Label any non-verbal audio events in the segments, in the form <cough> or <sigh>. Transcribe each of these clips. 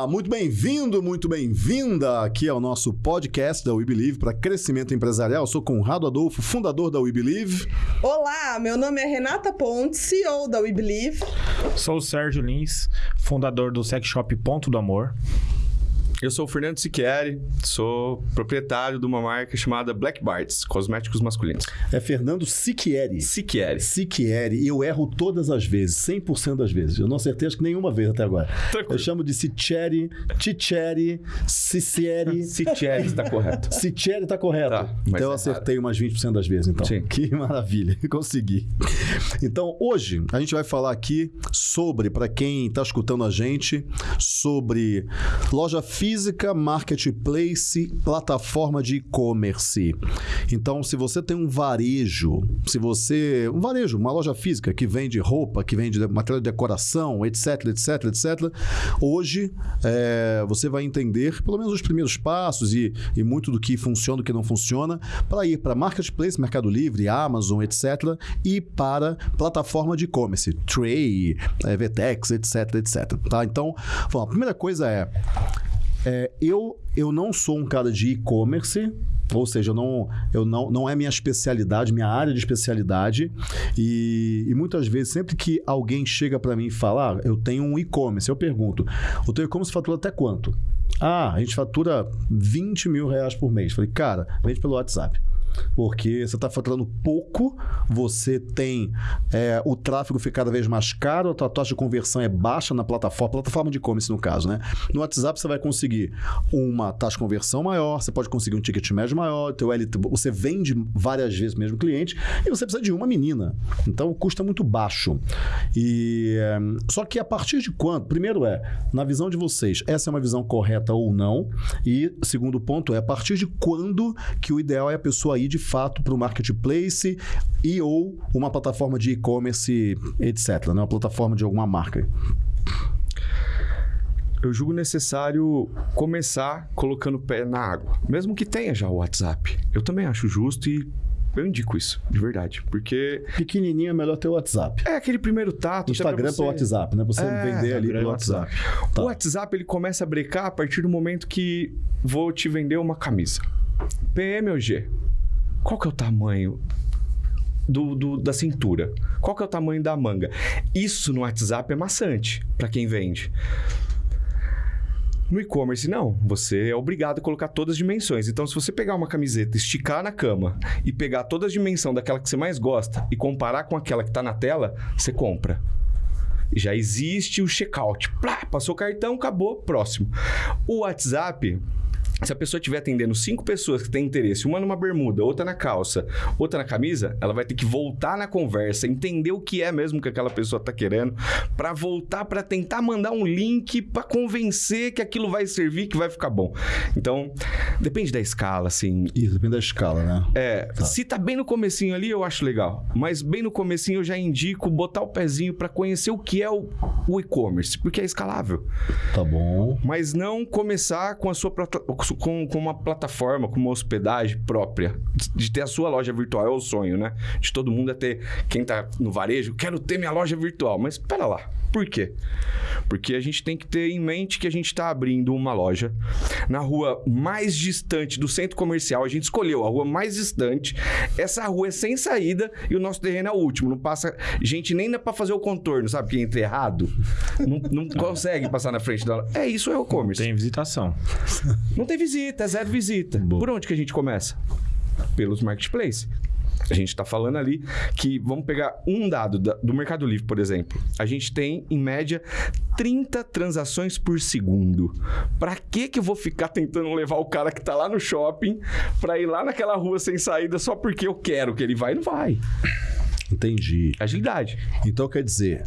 Olá, muito bem-vindo, muito bem-vinda aqui ao nosso podcast da We Believe para crescimento empresarial. Eu sou Conrado Adolfo, fundador da We Believe. Olá, meu nome é Renata Pontes, CEO da We Believe. Sou o Sérgio Lins, fundador do Sex Shop Ponto do Amor. Eu sou o Fernando Siqueri, sou proprietário de uma marca chamada Black Barts, cosméticos masculinos. É Fernando Siquieri. Siqueri. Siquieri. E eu erro todas as vezes, 100% das vezes. Eu não acertei acho que nenhuma vez até agora. Tranquilo. Eu chamo de Sicheri, Ticheri, Cicieri. Siqueri <laughs> está correto. Sicheri tá correto. Tá, então eu é acertei umas 20% das vezes, então. Sim. Que maravilha, <laughs> consegui. Então, hoje a gente vai falar aqui sobre, para quem está escutando a gente, sobre loja física, marketplace, plataforma de e-commerce. Então, se você tem um varejo, se você. Um varejo, uma loja física que vende roupa, que vende material de decoração, etc, etc, etc. Hoje é, você vai entender pelo menos os primeiros passos e, e muito do que funciona do que não funciona para ir para marketplace, Mercado Livre, Amazon, etc. e para plataforma de e-commerce, Tray, é, etc, etc. Tá? Então, bom, a primeira coisa é é, eu, eu não sou um cara de e-commerce, ou seja, eu não, eu não, não é minha especialidade, minha área de especialidade. E, e muitas vezes, sempre que alguém chega para mim e fala, ah, eu tenho um e-commerce, eu pergunto, o teu e-commerce fatura até quanto? Ah, a gente fatura 20 mil reais por mês. Falei, cara, vende pelo WhatsApp. Porque você está faturando pouco, você tem é, o tráfego fica cada vez mais caro, a tua taxa de conversão é baixa na plataforma, plataforma de e-commerce no caso, né? No WhatsApp você vai conseguir uma taxa de conversão maior, você pode conseguir um ticket médio maior, teu LT, você vende várias vezes mesmo cliente e você precisa de uma menina. Então o custo é muito baixo. E é, só que a partir de quando? Primeiro é, na visão de vocês, essa é uma visão correta ou não? E segundo ponto é a partir de quando que o ideal é a pessoa ir de fato para o marketplace e ou uma plataforma de e-commerce, etc. Né? Uma plataforma de alguma marca. Eu julgo necessário começar colocando o pé na água, mesmo que tenha já o WhatsApp. Eu também acho justo e eu indico isso, de verdade, porque Pequenininho é melhor ter o WhatsApp. é aquele primeiro tato. Instagram você- WhatsApp, né? Você É, vender ali pelo e WhatsApp. Tá. O WhatsApp ele começa a brecar a partir do momento que vou te vender uma camisa. PM ou G? Qual que é o tamanho do, do- da cintura? Qual que é o tamanho da manga? Isso no WhatsApp é maçante para quem vende. No e-commerce, não. Você é obrigado a colocar todas as dimensões. Então, se você pegar uma camiseta, esticar na cama e pegar todas as dimensões daquela que você mais gosta e comparar com aquela que está na tela, você compra. Já existe o checkout. Plá, passou o cartão, acabou, próximo. O WhatsApp, se a pessoa estiver atendendo cinco pessoas que têm interesse, uma numa bermuda, outra na calça, outra na camisa, ela vai ter que voltar na conversa, entender o que é mesmo que aquela pessoa está querendo, para voltar para tentar mandar um link para convencer que aquilo vai servir, que vai ficar bom. Então, depende da escala, assim. Isso, depende da escala, né? É, se tá bem no comecinho ali, eu acho legal. Mas bem no comecinho eu já indico botar o pezinho para conhecer o que é o, o e-commerce, porque é escalável. Tá bom. Mas não começar com a sua com, com uma plataforma, com uma hospedagem própria. De ter a sua loja virtual. É o sonho, né? De todo mundo é ter. Quem tá no varejo, quero ter minha loja virtual. Mas espera lá. Por quê? Porque a gente tem que ter em mente que a gente está abrindo uma loja na rua mais distante do centro comercial. A gente escolheu a rua mais distante. Essa rua é sem saída e o nosso terreno é o último. Não passa gente nem para fazer o contorno, sabe? Que entra errado. Não, não <laughs> consegue passar na frente da. É isso, é o e-commerce. Tem visitação. Não tem visita, é zero visita. Por onde que a gente começa? Pelos marketplaces. A gente está falando ali que vamos pegar um dado da- do Mercado Livre, por exemplo. A gente tem, em média, 30 transações por segundo. Para que que eu vou ficar tentando levar o cara que tá lá no shopping para ir lá naquela rua sem saída só porque eu quero que ele vai? Não vai. Entendi. Agilidade. Então quer dizer,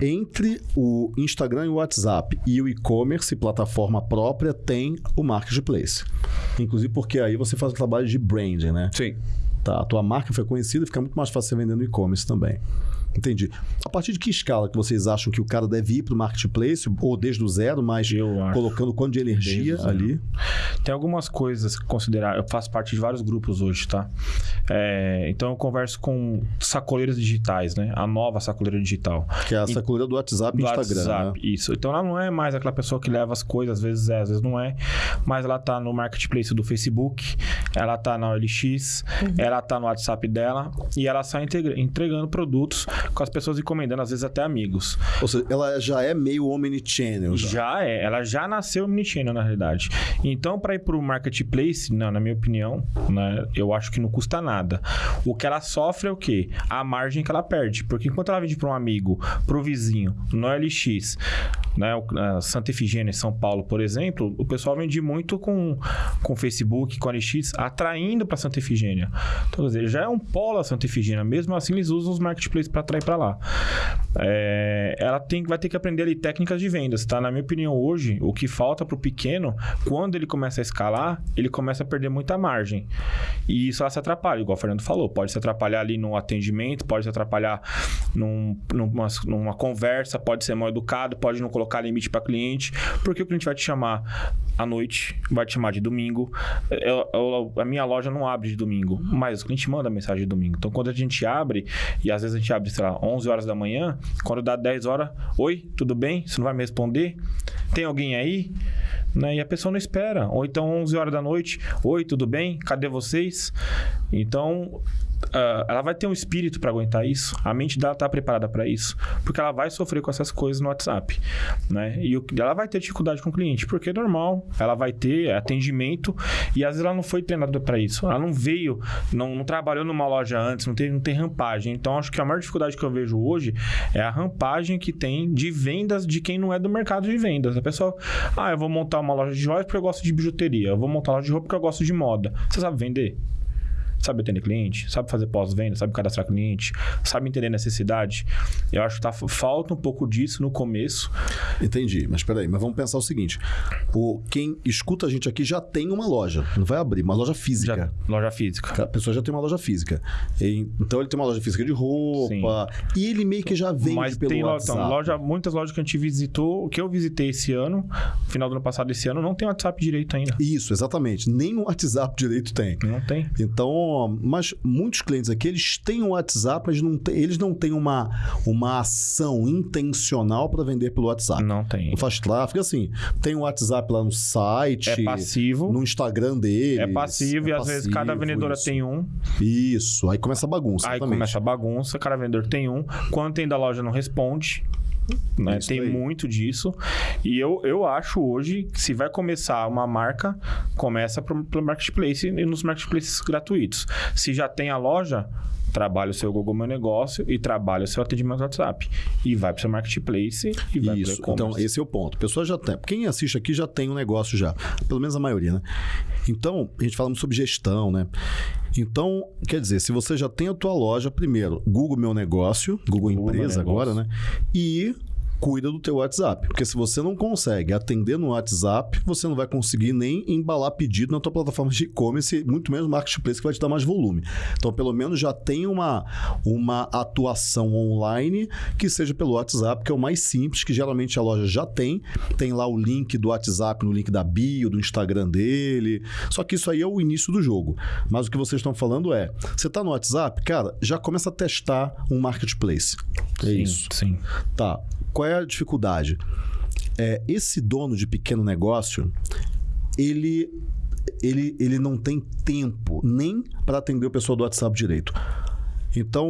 entre o Instagram e o WhatsApp e o e-commerce, plataforma própria, tem o marketplace. Inclusive porque aí você faz o trabalho de branding, né? Sim. Tá, a tua marca foi conhecida, fica muito mais fácil você vender no e-commerce também. Entendi. A partir de que escala que vocês acham que o cara deve ir para o marketplace, ou desde o zero, mas Eu acho. colocando quanto de energia ali? Tem algumas coisas que considerar. Eu faço parte de vários grupos hoje, tá? É, então eu converso com sacoleiras digitais, né? A nova sacoleira digital. Que é a sacoleira do WhatsApp e do Instagram, WhatsApp, né? Isso. Então ela não é mais aquela pessoa que leva as coisas, às vezes é, às vezes não é. Mas ela tá no marketplace do Facebook, ela tá na OLX, ela tá no WhatsApp dela e ela sai entregando produtos com as pessoas encomendando, às vezes até amigos. Ou seja, ela já é meio omnichannel. Já. Já é, ela já nasceu omnichannel, na realidade. Então, para ir pro marketplace, não, na minha opinião, né, eu acho que não custa nada. O que ela sofre é o quê? A margem que ela perde. Porque enquanto ela vende para um amigo, pro vizinho, no LX, né, o- Santa Efigênia em São Paulo, por exemplo, o pessoal vende muito com com o Facebook, com o LX, atraindo para Santa Efigênia. Então, quer dizer, já é um polo a Santa Efigênia. Mesmo assim, eles usam os marketplaces para atrair para lá. É, ela tem, vai ter que aprender ali técnicas de vendas, tá? Na minha opinião, hoje, o que falta pro pequeno, quando ele começa a escalar, ele começa a perder muita margem. E isso ela se atrapalha, igual o Fernando falou. Pode se atrapalhar ali no atendimento, pode se atrapalhar num- numa, numa conversa, pode ser mal educado, pode não colocar limite para cliente, porque o cliente vai te chamar à noite, vai te chamar de domingo. Eu- eu- a minha loja não abre de domingo, mas o cliente manda mensagem de domingo. Então, quando a gente abre, e às vezes a gente abre, sei lá, 11 horas da manhã, quando dá 10 horas, oi, tudo bem? Você não vai me responder? Tem alguém aí? Né? E a pessoa não espera. Ou então 11 horas da noite, oi, tudo bem? Cadê vocês? Então, ah, ela vai ter um espírito para aguentar isso. A mente dela tá preparada para isso, porque ela vai sofrer com essas coisas no WhatsApp, né? E o- ela vai ter dificuldade com o cliente, porque é normal. Ela vai ter atendimento e às vezes ela não foi treinada para isso. Ela não veio, não, não trabalhou numa loja antes, não tem, não tem rampagem. Então, acho que a maior dificuldade que eu vejo hoje é a rampagem que tem de vendas de quem não é do mercado de vendas. A pessoa, ah, eu vou montar uma loja de joias porque eu gosto de bijuteria. Eu vou montar uma loja de roupa porque eu gosto de moda. Você sabe vender? Sabe atender cliente, sabe fazer pós-venda, sabe cadastrar cliente, sabe entender necessidade. Eu acho que tá, falta um pouco disso no começo. Entendi, mas peraí, mas vamos pensar o seguinte: o, quem escuta a gente aqui já tem uma loja, não vai abrir, uma loja física. Já, loja física. A pessoa já tem uma loja física. Então ele tem uma loja física de roupa. E ele meio que já vende Mas pelo tem WhatsApp. então, loja, muitas lojas que a gente visitou, que eu visitei esse ano, final do ano passado esse ano, não tem WhatsApp direito ainda. Isso, exatamente. Nem o <laughs> WhatsApp direito tem. Não tem. Então, mas muitos clientes aqui, eles têm o WhatsApp, mas não tem- eles não têm uma, uma ação intencional para vender pelo WhatsApp. Não tem. Não faz tráfego, assim, tem o WhatsApp lá no site, É passivo. no Instagram dele. É passivo e às vezes cada vendedora tem um. Isso, aí começa a bagunça. Aí exatamente. começa a bagunça, cada vendedor tem um. Quando tem da loja, não responde. Né? Tem aí. muito disso. E eu, eu acho hoje que se vai começar uma marca, começa pelo marketplace e nos marketplaces gratuitos. Se já tem a loja, trabalha o seu Google Meu Negócio e trabalha o seu atendimento WhatsApp. E vai para o seu marketplace e vai Isso, então esse é o ponto. Pessoa já tem. Quem assiste aqui já tem um negócio já. Pelo menos a maioria, né? Então, a gente falando sobre gestão, né? Então, quer dizer, se você já tem a tua loja, primeiro, Google Meu Negócio, Google, Google Empresa Meu agora, Negócio. né? E cuida do teu WhatsApp. Porque se você não consegue atender no WhatsApp, você não vai conseguir nem embalar pedido na tua plataforma de e-commerce, muito menos marketplace que vai te dar mais volume. Então, pelo menos já tem uma, uma atuação online que seja pelo WhatsApp, que é o mais simples, que geralmente a loja já tem. Tem lá o link do WhatsApp no link da bio, do Instagram dele. Só que isso aí é o início do jogo. Mas o que vocês estão falando é, você está no WhatsApp, cara, já começa a testar um marketplace. É Sim, isso. Sim. Tá. Qual é a dificuldade? É, esse dono de pequeno negócio, ele, ele, ele não tem tempo nem para atender o pessoal do WhatsApp direito. Então,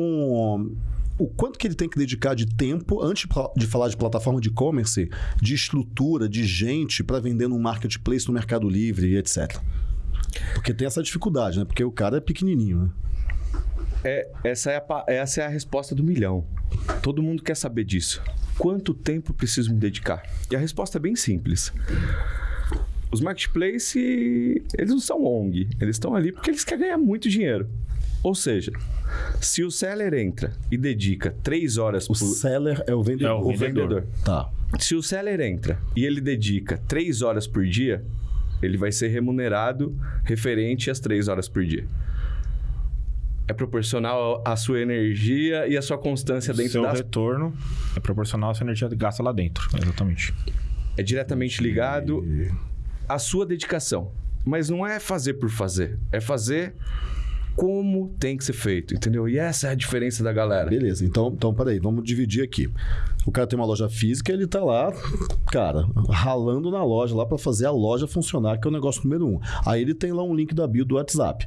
o quanto que ele tem que dedicar de tempo, antes de falar de plataforma de e-commerce, de estrutura, de gente para vender no marketplace, no Mercado Livre etc. Porque tem essa dificuldade, né? Porque o cara é pequenininho, né? É, essa, é a, essa é a resposta do milhão. Todo mundo quer saber disso. Quanto tempo preciso me dedicar? E a resposta é bem simples. Os marketplaces, eles não são ONG. Eles estão ali porque eles querem ganhar muito dinheiro. Ou seja, se o seller entra e dedica três horas O por... seller é o vendedor. É o o vendedor. Tá. Se o seller entra e ele dedica três horas por dia, ele vai ser remunerado referente às três horas por dia. É proporcional à sua energia e à sua constância dentro Seu das... retorno é proporcional à sua energia gasta lá dentro. Exatamente. É diretamente ligado à sua dedicação. Mas não é fazer por fazer. É fazer como tem que ser feito, entendeu? E essa é a diferença da galera. Beleza, então, então peraí, vamos dividir aqui. O cara tem uma loja física, ele tá lá, cara, ralando na loja lá para fazer a loja funcionar, que é o negócio número um. Aí ele tem lá um link da bio do WhatsApp.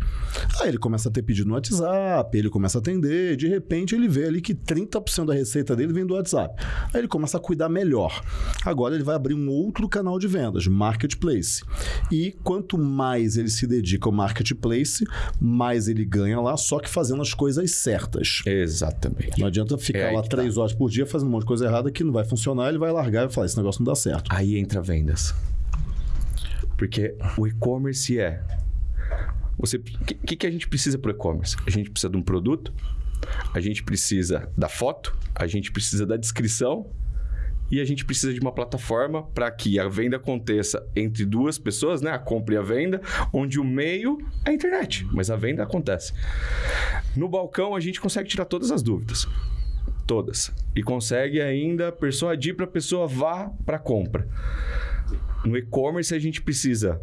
Aí ele começa a ter pedido no WhatsApp, ele começa a atender, de repente ele vê ali que 30% da receita dele vem do WhatsApp. Aí ele começa a cuidar melhor. Agora ele vai abrir um outro canal de vendas, Marketplace. E quanto mais ele se dedica ao Marketplace, mais ele ganha lá, só que fazendo as coisas certas. Exatamente. Não adianta ficar É lá tá. três horas por dia fazendo um monte de coisa errada que não vai funcionar, ele vai largar e vai falar: esse negócio não dá certo. Aí entra vendas. Porque o e-commerce é. Você, o que, que que a gente precisa para o e-commerce? A gente precisa de um produto, a gente precisa da foto, a gente precisa da descrição e a gente precisa de uma plataforma para que a venda aconteça entre duas pessoas, né? A compra e a venda, onde o meio é a internet, mas a venda acontece. No balcão a gente consegue tirar todas as dúvidas. Todas. E consegue ainda persuadir para a pessoa vá para a compra. No e-commerce a gente precisa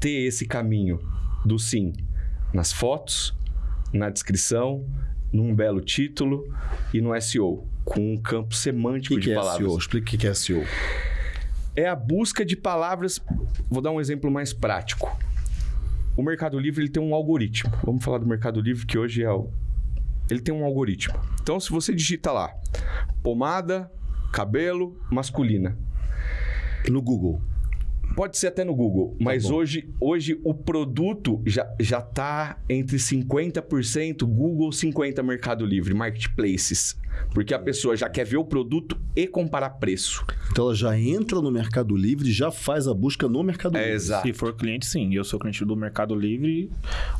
ter esse caminho do sim nas fotos, na descrição, num belo título e no SEO, com um campo semântico que, de que é palavras. SEO? Explica o que que é SEO. É a busca de palavras. Vou dar um exemplo mais prático. O Mercado Livre ele tem um algoritmo. Vamos falar do Mercado Livre que hoje é o. Ele tem um algoritmo. Então, se você digita lá pomada, cabelo, masculina, No Google. Pode ser até no Google, mas bom. hoje, hoje o produto já, já tá entre 50% Google, 50% Mercado Livre, marketplaces. Porque a pessoa já quer ver o produto e comparar preço. Então ela já entra no Mercado Livre e já faz a busca no Mercado É Livre. exato. Se for cliente, sim. Eu sou cliente do Mercado Livre.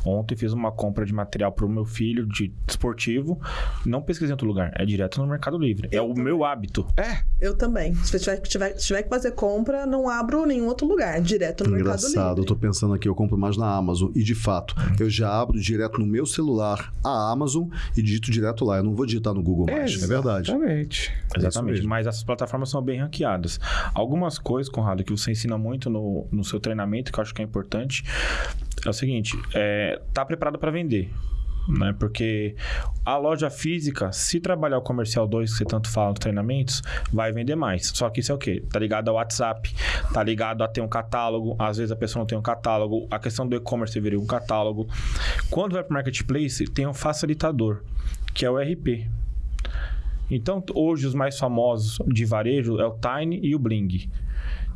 Ontem fiz uma compra de material para o meu filho de esportivo. Não pesquisei em outro lugar. É direto no Mercado Livre. É o meu hábito. É, Eu também. Se eu tiver, tiver, tiver que fazer compra, não abro nenhum outro lugar. Direto no Mercado Engraçado, eu Livre. tô pensando aqui, eu compro mais na Amazon. E de fato, eu já abro direto no meu celular a Amazon e digito direto lá. Eu não vou digitar no Google mais. É, verdade. Exatamente. Exatamente. mesmo. Mas essas plataformas são bem ranqueadas. Algumas coisas, Conrado, que você ensina muito no, no seu treinamento, que eu acho que é importante, é o seguinte: é, tá preparado para vender. Né? Porque a loja física, se trabalhar o comercial 2, que você tanto fala nos treinamentos, vai vender mais. Só que isso é o quê? Tá ligado ao WhatsApp, tá ligado a ter um catálogo. Às vezes a pessoa não tem um catálogo. A questão do e-commerce viria um catálogo. Quando vai para o marketplace, tem um facilitador, que é o RP. Então, hoje os mais famosos de varejo é o Tiny e o Bling.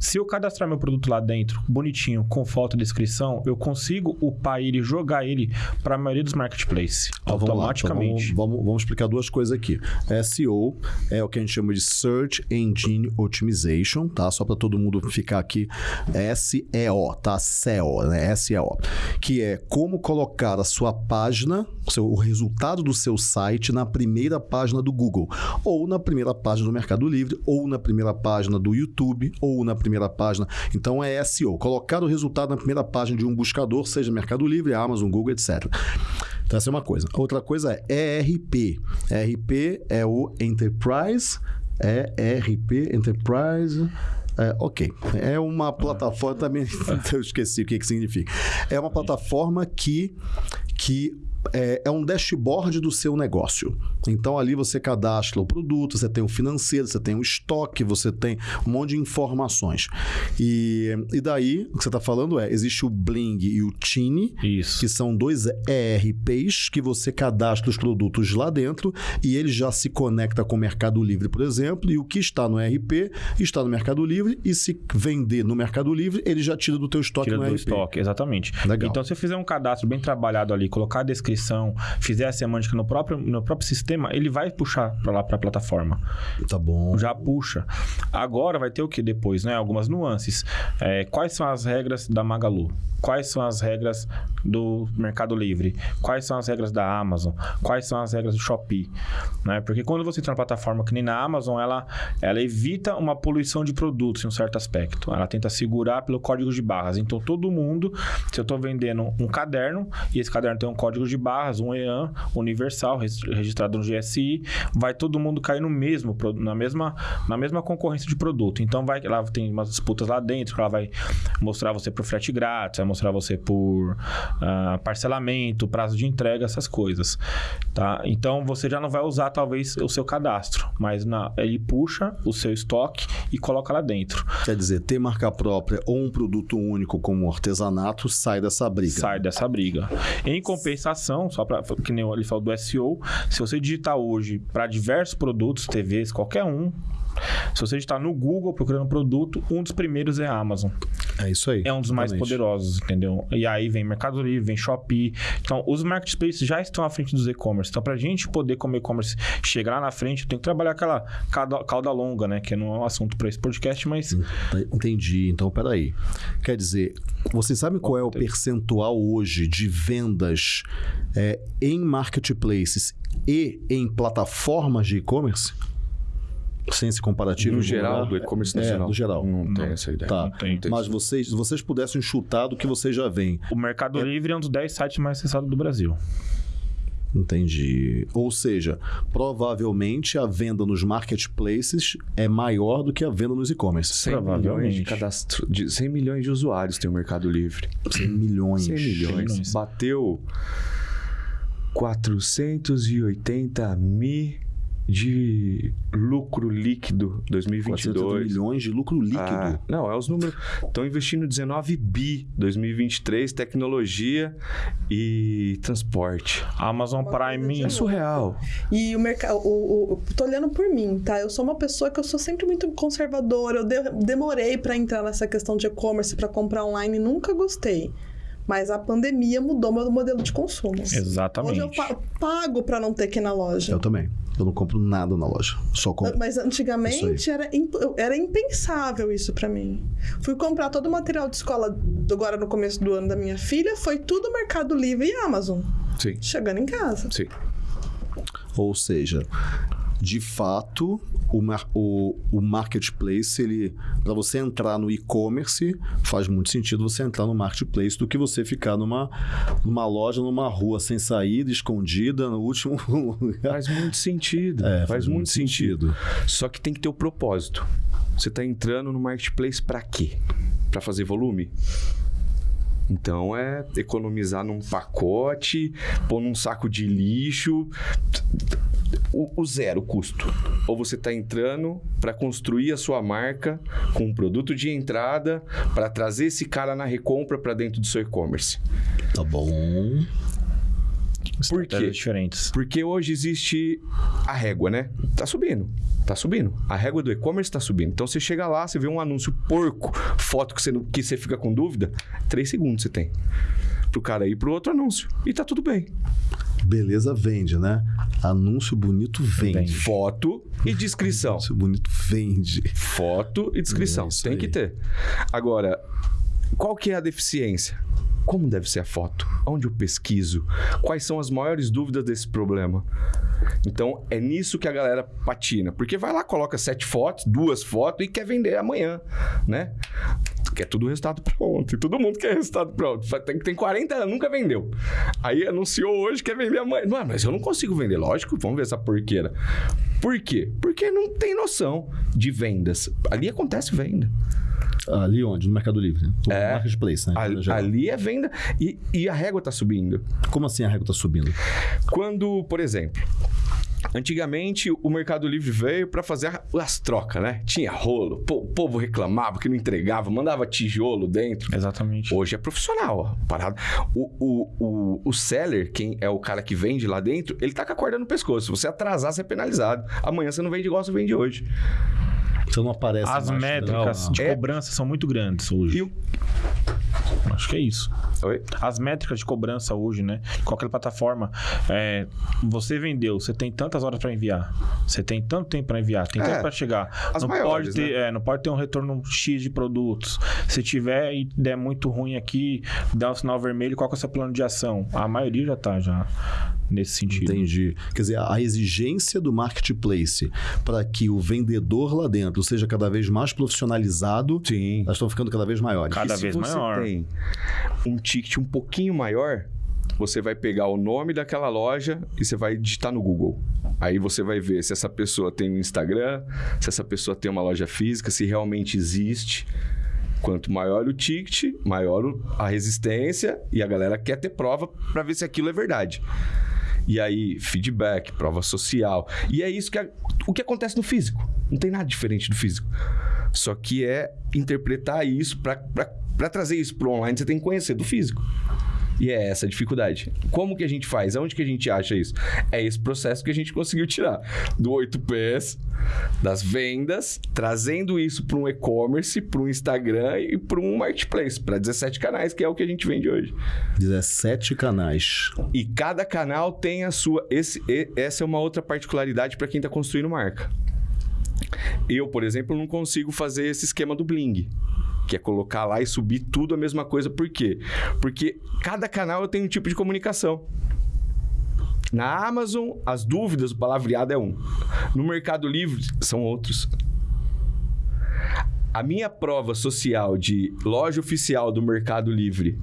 Se eu cadastrar meu produto lá dentro, bonitinho, com foto e descrição, eu consigo upar ele e jogar ele para a maioria dos marketplaces. Então, lá, automaticamente. então vamos, vamos, vamos explicar duas coisas aqui. SEO é o que a gente chama de Search Engine Optimization, tá? Só para todo mundo ficar aqui. SEO, tá? SEO, né? SEO. Que é como colocar a sua página, o seu- o resultado do seu site na primeira página do Google, ou na primeira página do Mercado Livre, ou na primeira página do YouTube, ou na primeira página. Então é SEO, colocar o resultado na primeira página de um buscador, seja Mercado Livre, Amazon, Google, etc. Então, essa é uma coisa. Outra coisa é ERP. ERP é o Enterprise. É ERP, Enterprise. É, ok. É uma plataforma também. <laughs> Eu esqueci o que, que significa. É uma plataforma que, que é, é um dashboard do seu negócio. Então ali você cadastra o produto, você tem o financeiro, você tem o estoque, você tem um monte de informações. E, e daí, o que você está falando é: existe o Bling e o Tini, Isso. que são dois ERPs que você cadastra os produtos lá dentro e ele já se conecta com o Mercado Livre, por exemplo, e o que está no ERP está no Mercado Livre e se vender no Mercado Livre, ele já tira do teu estoque Tira no do ERP. estoque, exatamente. Legal. Então, se você fizer um cadastro bem trabalhado ali, colocar a descrição, fizer a semântica no próprio, no próprio sistema, ele vai puxar para lá para a plataforma. Tá bom. Já puxa. Agora vai ter o que depois, né? Algumas nuances. É, quais são as regras da Magalu? Quais são as regras do Mercado Livre, quais são as regras da Amazon, quais são as regras do Shopee, né? Porque quando você entra na plataforma que nem na Amazon, ela, ela evita uma poluição de produtos em um certo aspecto. Ela tenta segurar pelo código de barras. Então, todo mundo, se eu estou vendendo um caderno, e esse caderno tem um código de barras, um EAN universal, registrado no GSI, vai todo mundo cair no mesmo, na mesma, na mesma concorrência de produto. Então, vai, ela tem umas disputas lá dentro, ela vai mostrar você por frete grátis, vai mostrar você por ah, parcelamento, prazo de entrega, essas coisas, tá? Então, você já não vai usar, talvez, o seu cadastro, mas na- ele puxa o seu estoque e coloca lá dentro. Quer dizer, ter marca própria ou um produto único como artesanato sai dessa briga. sai dessa briga. Em compensação, só para que nem ele falou do SEO, se você digitar hoje para diversos produtos, TVs, qualquer um, se você digitar no Google procurando um produto, um dos primeiros é a Amazon. É isso aí. É um dos mais Exatamente. poderosos, entendeu? E aí vem Mercado Livre, vem Shopee. Então, os marketplaces já estão à frente dos e-commerce. Então, pra gente poder, como e-commerce, chegar lá na frente, tem que trabalhar aquela cauda, cauda longa, né? Que não é um assunto para esse podcast, mas Entendi. Então, peraí. Quer dizer, vocês sabem qual é o percentual hoje de vendas é, em marketplaces e em plataformas de e-commerce? Sem esse comparativo. No geral, do e-commerce É, nacional. no geral. Não tem essa ideia. Tá. não tem. Mas vocês, se vocês pudessem chutar do que vocês já veem. o Mercado Livre é um dos 10 sites mais acessados do Brasil. Entendi. Ou seja, provavelmente a venda nos marketplaces é maior do que a venda nos e-commerce. 100 milhões de Provavelmente. cadastro, de 100 milhões de usuários tem o Mercado Livre. 100 milhões. 100 milhões. milhões. Bateu 480 mil de lucro líquido 400 2022. milhões de lucro líquido. Ah, não, é os números. Estão investindo 19 bi 2023, tecnologia e transporte. Amazon Prime. É surreal. E o mercado. O, o, tô olhando por mim, tá? Eu sou uma pessoa que eu sou sempre muito conservadora. Eu de- demorei pra entrar nessa questão de e-commerce, pra comprar online, nunca gostei. Mas a pandemia mudou meu modelo de consumo. Exatamente. Hoje eu pa- pago pra não ter que ir na loja. Eu também. Eu não compro nada na loja. Só compro. Mas antigamente era, imp- era impensável isso pra mim. Fui comprar todo o material de escola agora no começo do ano da minha filha, foi tudo Mercado Livre e Amazon. Sim, Chegando em casa. sim. Ou seja, de fato, o, mar- o, o marketplace, ele para você entrar no e-commerce, faz muito sentido você entrar no marketplace do que você ficar numa, numa loja, numa rua sem saída, escondida, no último <laughs> lugar. Faz muito sentido. É, faz, muito sentido. Só que tem que ter o propósito. Você está entrando no marketplace para quê? Para fazer volume? Então é economizar num pacote, pôr num saco de lixo, o, o zero custo. Ou você está entrando para construir a sua marca com um produto de entrada para trazer esse cara na recompra para dentro do seu e-commerce. Tá bom. Por quê? Diferentes. Porque hoje existe a régua, né? Tá subindo. Tá subindo. A régua do e-commerce tá subindo. Então você chega lá, você vê um anúncio porco, foto que você, que você fica com dúvida, três segundos você tem. Pro cara ir pro outro anúncio. E tá tudo bem. Beleza vende, né? Anúncio bonito vende. Vende. Foto e descrição. Anúncio bonito vende. Foto e descrição. É tem aí. que ter. Agora, qual que é a deficiência? Como deve ser a foto? Onde eu pesquiso? Quais são as maiores dúvidas desse problema? Então, é nisso que a galera patina. Porque vai lá, coloca sete fotos, duas fotos e quer vender amanhã, né? Quer tudo resultado pra ontem. Todo mundo quer resultado pronto. Tem, tem 40 anos, nunca vendeu. Aí anunciou hoje, quer vender amanhã. Não, mas eu não consigo vender. Lógico, vamos ver essa porqueira. Por quê? Porque não tem noção de vendas. Ali acontece venda. Ali onde? No Mercado Livre. né? No É. marketplace, né? Ali, ali é venda e, e a régua tá subindo. Como assim a régua tá subindo? Quando, por exemplo, antigamente o Mercado Livre veio para fazer as trocas, né? Tinha rolo, o povo reclamava que não entregava, mandava tijolo dentro. Exatamente. Hoje é profissional, ó. Parado. O, o, o, o seller, quem é o cara que vende lá dentro, ele tá com a corda no pescoço. Se você atrasar, você é penalizado. Amanhã você não vende igual você vende hoje. Você não aparece As métricas não. de É. cobrança são muito grandes hoje. E o- Acho que é isso. Oi? As métricas de cobrança hoje, né? Qualquer plataforma, é, você vendeu, você tem tantas horas para enviar, você tem tanto tempo para enviar, tem É, tempo para chegar. as não maiores, pode ter, né? é, não pode ter um retorno X de produtos. Se tiver e der muito ruim aqui, dá um sinal vermelho, qual que é o seu plano de ação? A maioria já tá já nesse sentido. Entendi. Quer dizer, a exigência do marketplace para que o vendedor lá dentro seja cada vez mais profissionalizado, Sim. elas estão ficando cada vez maiores. Cada E se vez você maior. tem um ticket um pouquinho maior, você vai pegar o nome daquela loja e você vai digitar no Google. Aí você vai ver se essa pessoa tem um Instagram, se essa pessoa tem uma loja física, se realmente existe. Quanto maior o ticket, maior a resistência e a galera quer ter prova para ver se aquilo é verdade. E aí, feedback, prova social. E é isso que o que acontece no físico. Não tem nada diferente do físico. Só que é interpretar isso para trazer isso para online, você tem que conhecer do físico. E é essa a dificuldade. Como que a gente faz? Aonde que a gente acha isso? É esse processo que a gente conseguiu tirar do 8Ps, das vendas, trazendo isso para um e-commerce, para um Instagram e para um marketplace, para 17 canais, que é o que a gente vende hoje. 17 canais. E cada canal tem a sua. Esse, essa é uma outra particularidade para quem está construindo marca. Eu, por exemplo, não consigo fazer esse esquema do Bling. Que é colocar lá e subir tudo a mesma coisa. Por quê? Porque cada canal eu tenho um tipo de comunicação. Na Amazon, as dúvidas, o palavreado é um. No Mercado Livre, são outros. A minha prova social de loja oficial do Mercado Livre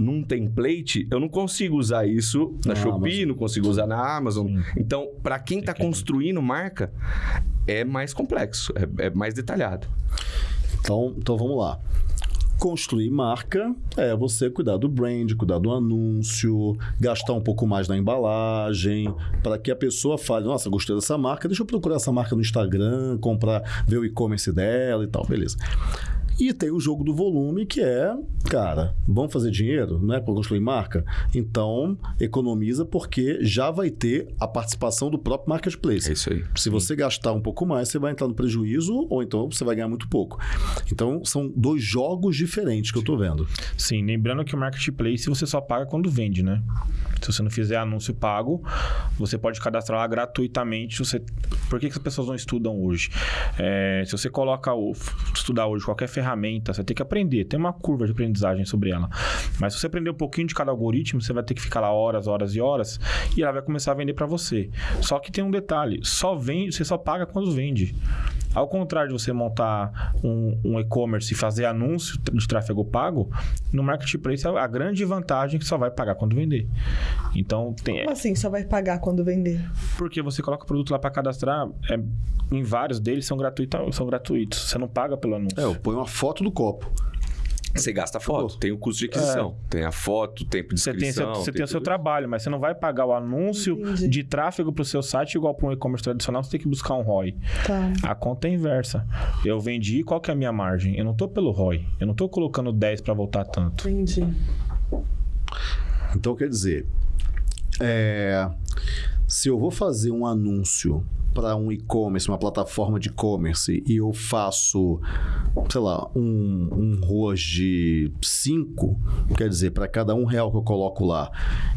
num template, eu não consigo usar isso na Na Shopee, Amazon. não consigo usar na Amazon. Sim. Então, para quem está construindo marca, é mais complexo, é, é mais detalhado. Então, então vamos lá. Construir marca é você cuidar do brand, cuidar do anúncio, gastar um pouco mais na embalagem, para que a pessoa fale: Nossa, gostei dessa marca, deixa eu procurar essa marca no Instagram, comprar, ver o e-commerce dela e tal, beleza. E tem o jogo do volume, que é, cara, vamos fazer dinheiro, né, para construir marca? Então, economiza, porque já vai ter a participação do próprio marketplace. É isso aí. Se você gastar um pouco mais, você vai entrar no prejuízo ou então você vai ganhar muito pouco. Então, são dois jogos diferentes que eu tô vendo. Sim, lembrando que o marketplace você só paga quando vende, né? Se você não fizer anúncio pago, você pode cadastrar lá gratuitamente. Você... Por que, que as pessoas não estudam hoje? É, se você coloca o... estudar hoje qualquer ferramenta, você tem que aprender. Tem uma curva de aprendizagem sobre ela. Mas se você aprender um pouquinho de cada algoritmo, você vai ter que ficar lá horas, horas e horas e ela vai começar a vender para você. Só que tem um detalhe: só vende, você só paga quando vende. Ao contrário de você montar um, um e-commerce e fazer anúncio de tráfego pago, no marketplace a grande vantagem é que só vai pagar quando vender. Então, tem, Como assim só vai pagar quando vender? porque você coloca o produto lá para cadastrar, é, em vários deles são, gratuita, são gratuitos. Você não paga pelo anúncio. É, eu ponho uma foto do copo. Você gasta a foto, tem o custo de aquisição, tem a foto, o tempo de Você tem, seu, inscrição. você tem o seu tudo. trabalho, mas você não vai pagar o anúncio Entendi. de tráfego para o seu site igual para um e-commerce tradicional, você tem que buscar um ROI. Tá. A conta é inversa. Eu vendi, qual que é a minha margem? Eu não tô pelo ROI. Eu não tô colocando 10 para voltar tanto. Entendi. Então, quer dizer, é, se eu vou fazer um anúncio para um e-commerce, uma plataforma de e-commerce, e eu faço, sei lá, um, um ROAS de 5, quer dizer, para cada um real que eu coloco lá,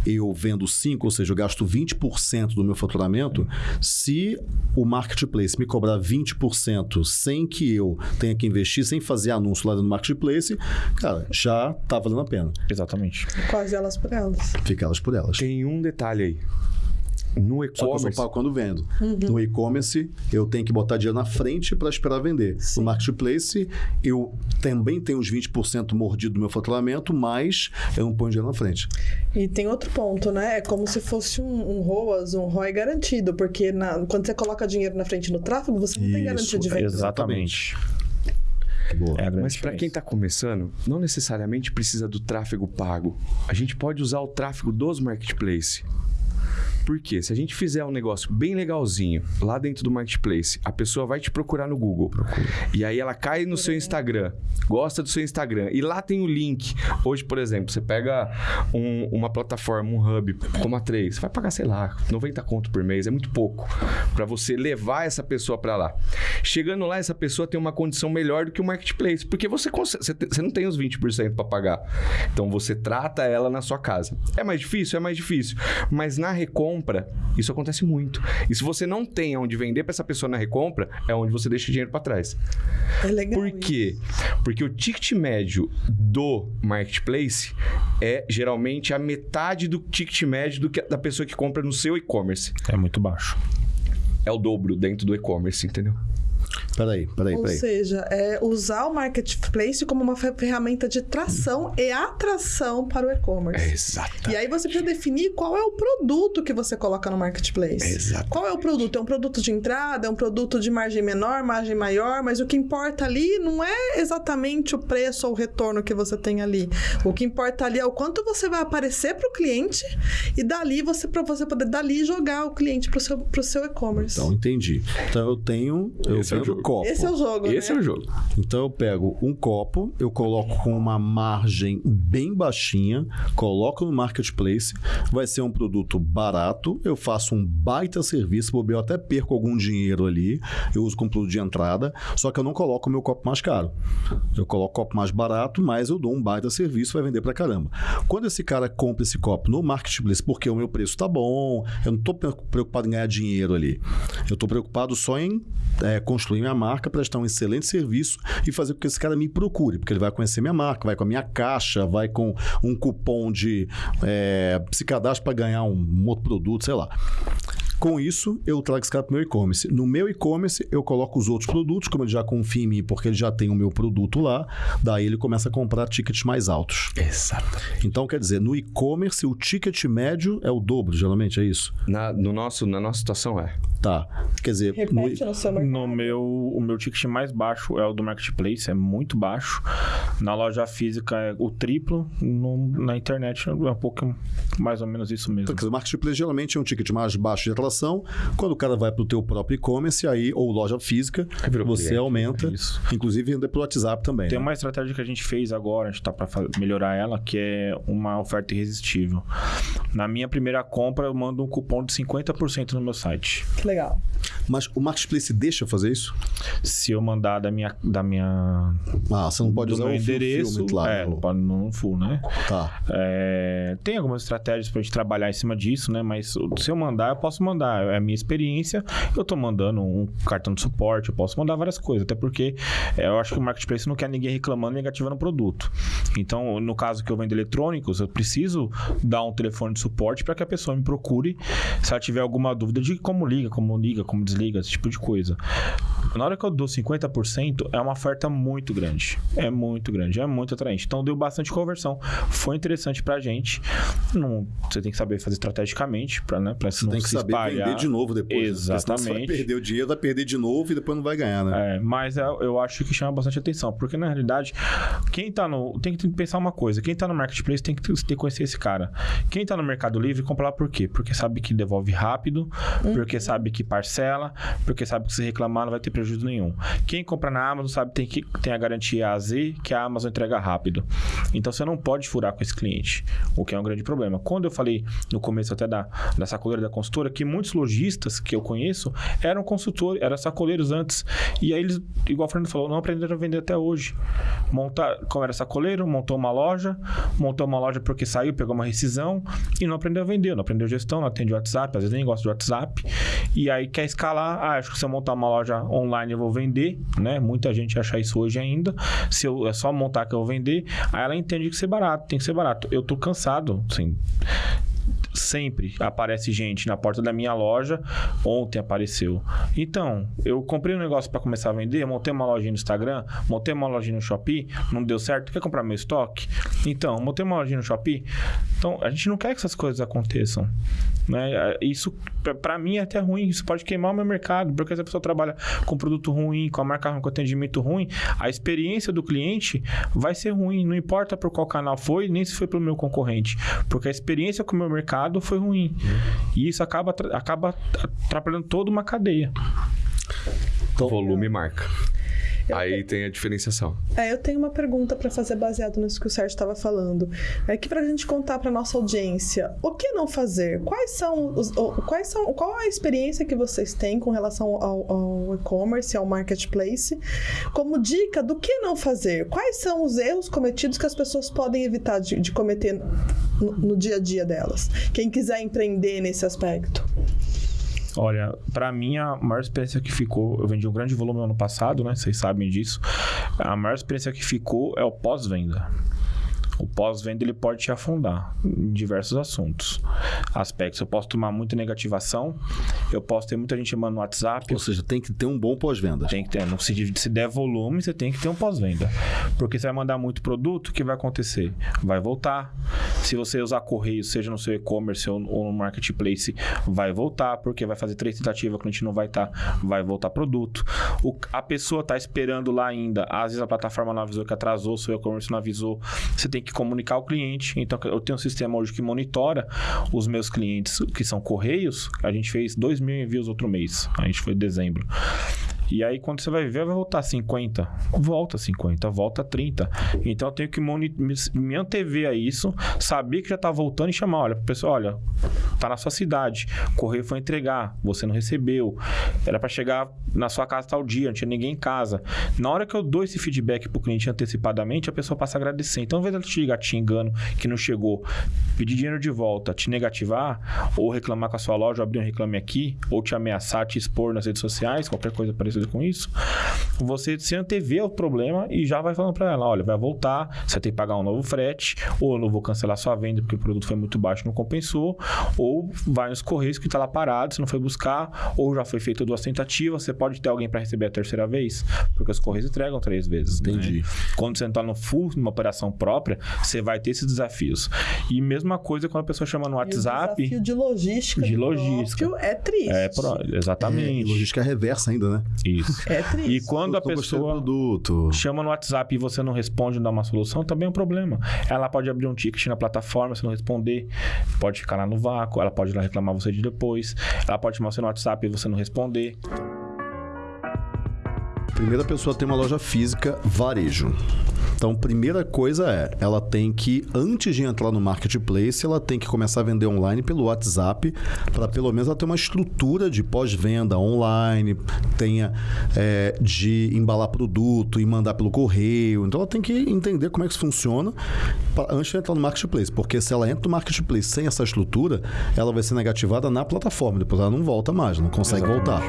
eu vendo 5, ou seja, eu gasto 20% do meu faturamento, se o marketplace me cobrar 20% sem que eu tenha que investir, sem fazer anúncio lá no marketplace, cara, já tá valendo a pena. Exatamente. Quase elas por elas. Fica elas por elas. Tem um detalhe aí. No Só que eu só e-commerce, pago quando vendo. No e-commerce, eu tenho que botar dinheiro na frente para esperar vender. Sim. No marketplace, eu também tenho os 20% mordido do meu faturamento, mas eu não ponho dinheiro na frente. E tem outro ponto, né? É como se fosse um, um ROAS, um ROI garantido, porque na- quando você coloca dinheiro na frente no tráfego, você não tem Isso, garantia de venda. Exatamente. Boa. É Mas para quem está começando, não necessariamente precisa do tráfego pago. A gente pode usar o tráfego dos marketplaces. Porque se a gente fizer um negócio bem legalzinho lá dentro do marketplace, a pessoa vai te procurar no Google. E aí ela cai no seu Instagram, gosta do seu Instagram. E lá tem o link. Hoje, por exemplo, você pega um- uma plataforma, um hub como a 3, você vai pagar, sei lá, 90 conto por mês, é muito pouco para você levar essa pessoa para lá. Chegando lá, essa pessoa tem uma condição melhor do que o marketplace, porque você, consegue, você, não tem os 20% para pagar. Então você trata ela na sua casa. É mais difícil? É mais difícil. Mas na recompra, isso acontece muito. E se você não tem onde vender para essa pessoa na recompra, é onde você deixa o dinheiro para trás. É legal. Por isso. quê? Porque o ticket médio do marketplace é geralmente a metade do ticket médio do que, da pessoa que compra no seu e-commerce. É muito baixo. É o dobro dentro do e-commerce, entendeu? Peraí, peraí, Ou peraí. seja, é usar o marketplace como uma fe- ferramenta de tração e atração para o e-commerce. exato. E aí você precisa definir qual é o produto que você coloca no marketplace. Exato. Qual é o produto? É um produto de entrada? É um produto de margem menor, margem maior? Mas o que importa ali não é exatamente o preço ou o retorno que você tem ali. O que importa ali é o quanto você vai aparecer para o cliente e dali você para você poder dali jogar o cliente para o seu, pro seu e-commerce. Então, entendi. Então, eu tenho, eu Esse é o vendo jogo. copo. Esse é o jogo. Esse é né? o jogo. Então eu pego um copo, eu coloco com uma margem bem baixinha, coloco no marketplace, vai ser um produto barato, eu faço um baita serviço, bobear, eu até perco algum dinheiro ali, eu uso como produto de entrada, só que eu não coloco o meu copo mais caro. Eu coloco o copo mais barato, mas eu dou um baita serviço, vai vender pra caramba. Quando esse cara compra esse copo no marketplace porque o meu preço tá bom, eu não tô preocupado em ganhar dinheiro ali. Eu tô preocupado só em é, construir minha marca, prestar um excelente serviço e fazer com que esse cara me procure, porque ele vai conhecer minha marca, vai com a minha caixa, vai com um cupom de é, se cadastra para ganhar um, um outro produto, sei lá. Com isso, eu trago esse cara para o meu e-commerce. No meu e-commerce, eu coloco os outros produtos, como ele já confia em mim, porque ele já tem o meu produto lá, daí ele começa a comprar tickets mais altos. Exato. Então, quer dizer, no e-commerce, o ticket médio é o dobro, geralmente, é isso? Na, no nosso, na nossa situação é. Tá. Quer dizer, no, Repete no seu mercado. No meu, o meu ticket mais baixo é o do marketplace, é muito baixo. Na loja física é o triplo, no- na internet é um pouco mais ou menos isso mesmo. Então, quer dizer, o marketplace geralmente é um ticket mais baixo de atração. Quando o cara vai para o teu próprio e-commerce, aí, ou loja física, virou você cliente, aumenta. é isso. Inclusive, vender pelo WhatsApp também. Tem né? uma estratégia que a gente fez agora, a gente tá para melhorar ela, que é uma oferta irresistível. Na minha primeira compra, eu mando um cupom de 50% no meu site. Que legal. Mas o marketplace deixa fazer isso? Se eu mandar da minha, da minha Ah, você não pode usar o endereço, fulfillment lá. é, no- não pode no full, né? Tá. É, tem algumas estratégias pra gente trabalhar em cima disso, né? Mas se eu mandar, eu posso mandar. É a minha experiência. Eu tô mandando um cartão de suporte, eu posso mandar várias coisas. Até porque é, eu acho que o marketplace não quer ninguém reclamando e negativando o produto. Então, no caso que eu vendo eletrônicos, eu preciso dar um telefone de suporte para que a pessoa me procure se ela tiver alguma dúvida de como liga, como liga, como desliga, esse tipo de coisa. Na hora que eu dou 50%, é uma oferta muito grande. É muito grande, é muito atraente. Então deu bastante conversão. Foi interessante pra gente. Não, você tem que saber fazer estrategicamente para né, pra Você não tem que se saber espalhar. vender de novo depois. né? Senão Você vai Exatamente. perder o dinheiro, vai perder de novo e depois não vai ganhar, né? É, mas é- eu acho que chama bastante atenção, porque na realidade, quem tá no. Tem que pensar uma coisa: quem tá no marketplace tem que, ter- que conhecer esse cara. Quem tá no Mercado Livre compra lá por quê? Porque sabe que devolve rápido, porque sabe que parcela, porque sabe que se reclamar não vai ter prejuízo nenhum. Quem compra na Amazon sabe tem que tem a garantia AZ que a Amazon entrega rápido. Então você não pode furar com esse cliente, o que é um grande problema. Quando eu falei no começo até da, da sacoleira da consultora, que muitos lojistas que eu conheço eram consultores, eram sacoleiros antes. E aí eles, igual o Fernando falou, não aprenderam a vender até hoje. Montar, como era sacoleiro, montou uma loja, montou uma loja porque saiu, pegou uma rescisão e não aprendeu a vender, não aprendeu gestão, não atende WhatsApp, às vezes nem gosta de WhatsApp. E aí quer escalar, ah, acho que se eu montar uma loja online eu vou vender, né? Muita gente acha isso hoje ainda. Se eu é só montar que eu vou vender, aí ela entende que ser barato, tem que ser barato. Eu tô cansado, assim, sempre aparece gente na porta da minha loja. Ontem apareceu. Então, eu comprei um negócio para começar a vender, montei uma lojinha no Instagram, montei uma lojinha no Shopee, não deu certo, quer comprar meu estoque? Então, montei uma lojinha no Shopee. Então, a gente não quer que essas coisas aconteçam. Né? Isso pra mim é até ruim. Isso pode queimar o meu mercado. Porque se a pessoa trabalha com produto ruim, com a marca ruim, com atendimento ruim, a experiência do cliente vai ser ruim. Não importa por qual canal foi, nem se foi pelo meu concorrente. Porque a experiência com o meu mercado foi ruim. E isso acaba, acaba atrapalhando toda uma cadeia. Então, Volume e Aí tem a diferenciação. É, eu tenho uma pergunta para fazer baseado nisso que o Sérgio estava falando. É que para a gente contar para nossa audiência, o que não fazer? Quais são os, quais são, qual a experiência que vocês têm com relação ao, ao e-commerce, ao marketplace, como dica do que não fazer? Quais são os erros cometidos que as pessoas podem evitar de, de cometer no, no dia a dia delas? Quem quiser empreender nesse aspecto. Olha, pra mim a maior experiência que ficou, eu vendi um grande volume ano passado, né? Vocês sabem disso. A maior experiência que ficou é o pós-venda. O pós-venda ele pode te afundar em diversos assuntos, aspectos. Eu posso tomar muita negativação, eu posso ter muita gente chamando no WhatsApp, ou seja, tem que ter um bom pós-venda. tem que ter, não se, se der volume, você tem que ter um pós-venda. Porque você vai mandar muito produto, o que vai acontecer? Vai voltar. Se você usar correio, seja no seu e-commerce ou, ou no marketplace, vai voltar, porque vai fazer três tentativas, o cliente não vai estar, vai voltar produto. O- a pessoa está esperando lá ainda, às vezes a plataforma não avisou que atrasou, o seu e-commerce não avisou, você tem que comunicar ao cliente. Então, eu tenho um sistema hoje que monitora os meus clientes, que são correios, a gente fez 2 mil envios outro mês, a gente foi em dezembro. E aí, quando você vai ver, vai voltar 50. Volta 50, volta 30. Então, eu tenho que me, antever a isso, saber que já tá voltando e chamar. Olha, pessoal, olha, tá na sua cidade. O correio foi entregar, você não recebeu. Era para chegar na sua casa tal dia, não tinha ninguém em casa. Na hora que eu dou esse feedback pro cliente antecipadamente, a pessoa passa a agradecer. Então, ao invés dela te ligar te xingando que não chegou, pedir dinheiro de volta, te negativar, ou reclamar com a sua loja, abrir um reclame aqui, ou te ameaçar, te expor nas redes sociais, qualquer coisa parecida com isso, você se antevê o problema e já vai falando para ela, olha, vai voltar, você tem que pagar um novo frete, ou eu não vou cancelar sua venda porque o produto foi muito baixo e não compensou, ou vai nos correios que está lá parado, você não foi buscar, ou já foi feito duas tentativas, você pode ter alguém para receber a terceira vez, porque os correios entregam três vezes. né? Entendi. Quando você está no full, numa operação própria, você vai ter esses desafios. E mesma coisa quando a pessoa chama no E o WhatsApp. desafio de logística. De logística. É triste. É, pro- É, exatamente. logística reversa ainda, né? Isso. É triste. E quando a Eu pessoa produto. chama no WhatsApp e você não responde, não dá uma solução, também é um problema. Ela pode abrir um ticket na plataforma, se não responder, pode ficar lá no vácuo, ela pode ir lá reclamar você de depois, ela pode chamar você no WhatsApp e você não responder. Primeira pessoa tem uma loja física, varejo. Então, primeira coisa é, ela tem que, antes de entrar no marketplace, ela tem que começar a vender online pelo WhatsApp, para pelo menos ela ter uma estrutura de pós-venda online, tenha é, de embalar produto e mandar pelo correio. Então, ela tem que entender como é que isso funciona pra- antes de entrar no marketplace, porque se ela entra no marketplace sem essa estrutura, ela vai ser negativada na plataforma, depois ela não volta mais, não consegue voltar.